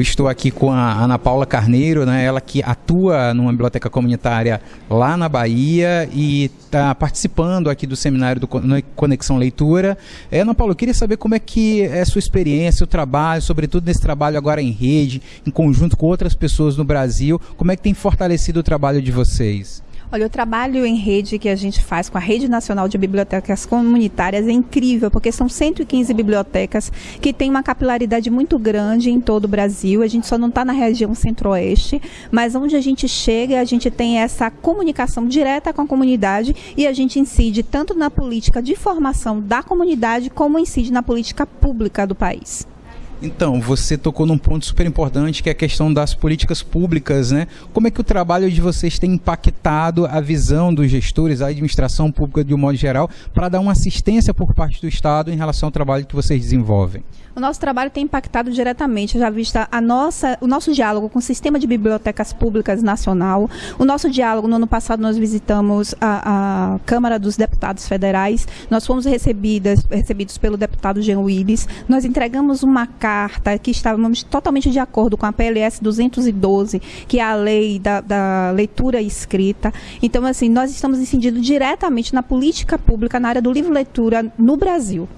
Eu estou aqui com a Ana Paula Carneiro, né, ela que atua numa biblioteca comunitária lá na Bahia e está participando aqui do seminário do Conexão Leitura. É, Ana Paula, eu queria saber como é que é a sua experiência, o trabalho, sobretudo nesse trabalho agora em rede, em conjunto com outras pessoas no Brasil, como é que tem fortalecido o trabalho de vocês? Olha, o trabalho em rede que a gente faz com a Rede Nacional de Bibliotecas Comunitárias é incrível, porque são 115 bibliotecas que têm uma capilaridade muito grande em todo o Brasil. A gente só não está na região centro-oeste, mas onde a gente chega, a gente tem essa comunicação direta com a comunidade e a gente incide tanto na política de formação da comunidade, como incide na política pública do país. Então, você tocou num ponto super importante que é a questão das políticas públicas, né? Como é que o trabalho de vocês tem impactado a visão dos gestores, a administração pública de um modo geral, para dar uma assistência por parte do Estado em relação ao trabalho que vocês desenvolvem? O nosso trabalho tem impactado diretamente, já vista a nossa, o nosso diálogo com o Sistema de Bibliotecas Públicas Nacional. O nosso diálogo, no ano passado, nós visitamos a, a Câmara dos Deputados Federais. Nós fomos recebidas, recebidos pelo deputado Jean Willis. Nós entregamos uma carta que estávamos totalmente de acordo com a PLS 212, que é a lei da, da leitura escrita. Então, assim, nós estamos incidindo diretamente na política pública na área do livro-leitura no Brasil.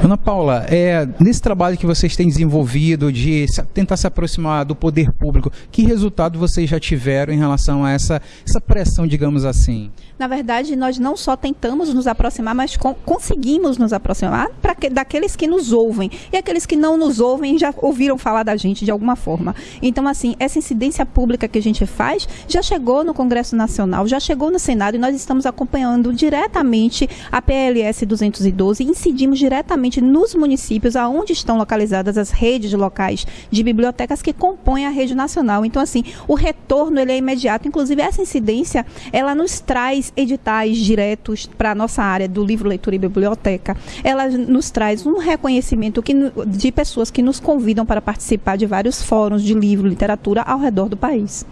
Ana Paula, é, nesse trabalho que vocês têm desenvolvido de tentar se aproximar do poder público, que resultado vocês já tiveram em relação a essa, essa pressão, digamos assim? Na verdade, nós não só tentamos nos aproximar, mas conseguimos nos aproximar que, daqueles que nos ouvem. E aqueles que não nos ouvem já ouviram falar da gente de alguma forma. Então, assim, essa incidência pública que a gente faz já chegou no Congresso Nacional, já chegou no Senado e nós estamos acompanhando diretamente a PLS 212 e incidimos diretamente nos municípios aonde estão localizadas as redes locais de bibliotecas que compõem a rede nacional. Então, assim, o retorno ele é imediato. Inclusive, essa incidência, ela nos traz editais diretos para a nossa área do livro, leitura e biblioteca. Ela nos traz um reconhecimento que, de pessoas que nos convidam para participar de vários fóruns de livro, literatura ao redor do país.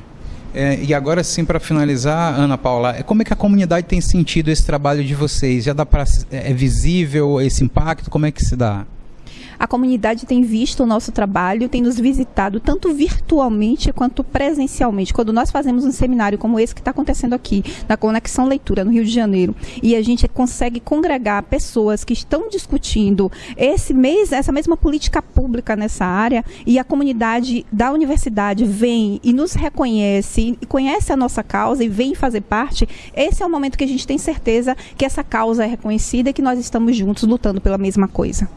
É, e agora sim, para finalizar, Ana Paula, é, como é que a comunidade tem sentido esse trabalho de vocês? Já dá para é, é visível esse impacto? Como é que se dá? A comunidade tem visto o nosso trabalho, tem nos visitado tanto virtualmente quanto presencialmente. Quando nós fazemos um seminário como esse que está acontecendo aqui, na Conexão Leitura, no Rio de Janeiro, e a gente consegue congregar pessoas que estão discutindo esse mês, essa mesma política pública nessa área, e a comunidade da universidade vem e nos reconhece, e conhece a nossa causa e vem fazer parte, esse é o momento que a gente tem certeza que essa causa é reconhecida e que nós estamos juntos lutando pela mesma coisa.